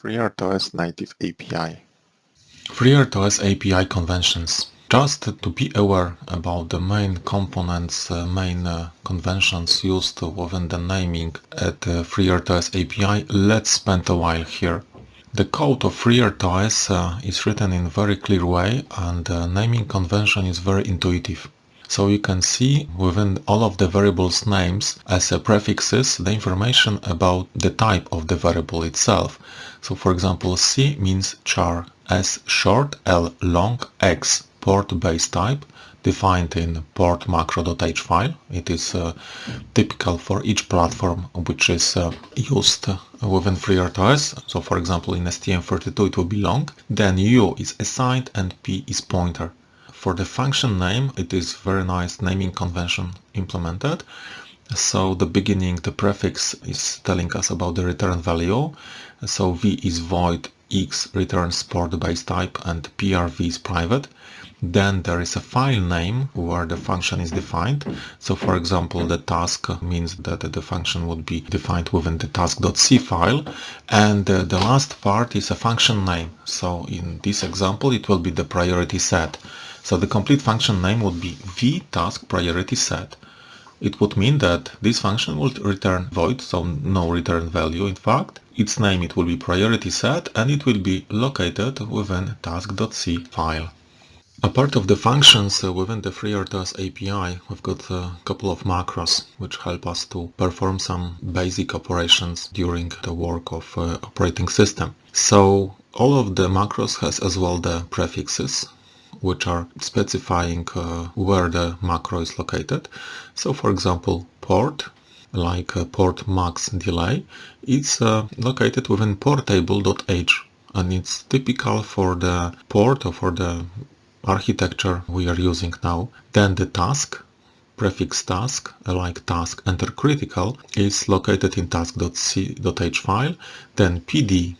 FreeRTOS native API. FreeRTOS API conventions. Just to be aware about the main components, uh, main uh, conventions used within the naming at uh, FreeRTOS API, let's spend a while here. The code of FreeRTOS uh, is written in very clear way and the naming convention is very intuitive. So you can see within all of the variables names as a prefixes the information about the type of the variable itself. So for example C means char, S short, L long, X port base type defined in port macro.h file. It is uh, typical for each platform which is uh, used within FreeRTOS. So for example in STM32 it will be long. Then U is assigned and P is pointer. For the function name, it is very nice naming convention implemented. So the beginning, the prefix is telling us about the return value. So v is void, x returns port base type and prv is private. Then there is a file name where the function is defined. So for example, the task means that the function would be defined within the task.c file. And uh, the last part is a function name. So in this example, it will be the priority set. So the complete function name would be vTask priority set. It would mean that this function would return void, so no return value in fact. Its name it will be priority set and it will be located within task.c file. A part of the functions uh, within the FreeRTOS API, we've got a couple of macros which help us to perform some basic operations during the work of uh, operating system. So all of the macros has as well the prefixes which are specifying uh, where the macro is located. So for example, port, like uh, port max delay, it's uh, located within portable.h and it's typical for the port or for the architecture we are using now. Then the task, prefix task, like task enter critical, is located in task.c.h file. Then pd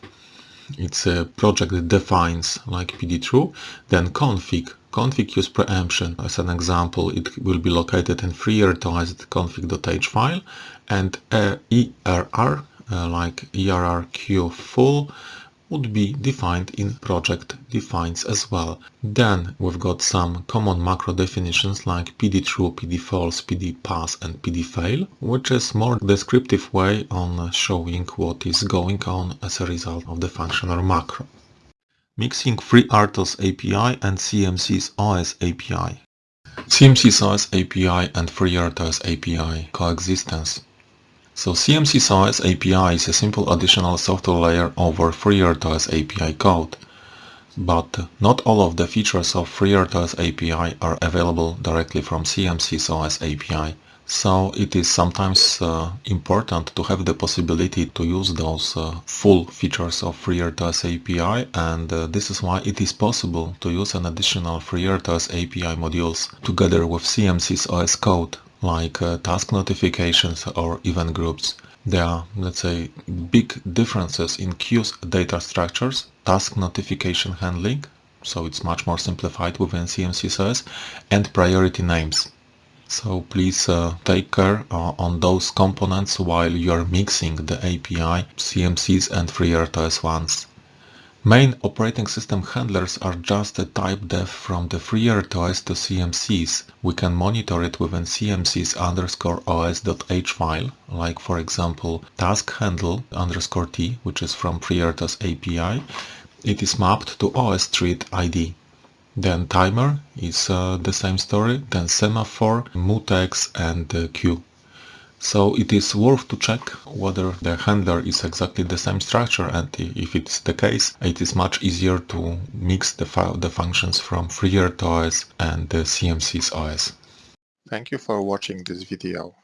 it's a project that defines like pd true then config. Config use preemption. As an example it will be located in FreeRTOS config.h file and uh, err uh, like errq full would be defined in project defines as well. Then we've got some common macro definitions like pd true, pd false, pd pass and pd fail, which is more descriptive way on showing what is going on as a result of the function or macro. Mixing FreeRTOS API and CMSIS OS API. CMSIS OS API and FreeRTOS API coexistence. So CMSIS OS API is a simple additional software layer over FreeRTOS API code. But not all of the features of FreeRTOS API are available directly from CMSIS OS API. So it is sometimes uh, important to have the possibility to use those uh, full features of FreeRTOS API and uh, this is why it is possible to use an additional FreeRTOS API modules together with CMSIS OS code like uh, task notifications or event groups. There are, let's say, big differences in queues data structures, task notification handling, so it's much more simplified within CMSIS and priority names. So please uh, take care uh, on those components while you're mixing the API, CMSIS and FreeRTOS ones. Main operating system handlers are just a type def from the FreeRTOS to CMSIS. We can monitor it within CMSIS underscore os.h file, like for example task handle underscore t, which is from FreeRTOS API. It is mapped to OS ID. Then timer is uh, the same story, then semaphore, mutex and uh, queue. So it is worth to check whether the handler is exactly the same structure and if it's the case, it is much easier to mix the, the functions from FreeRTOS and the CMSIS OS. Thank you for watching this video.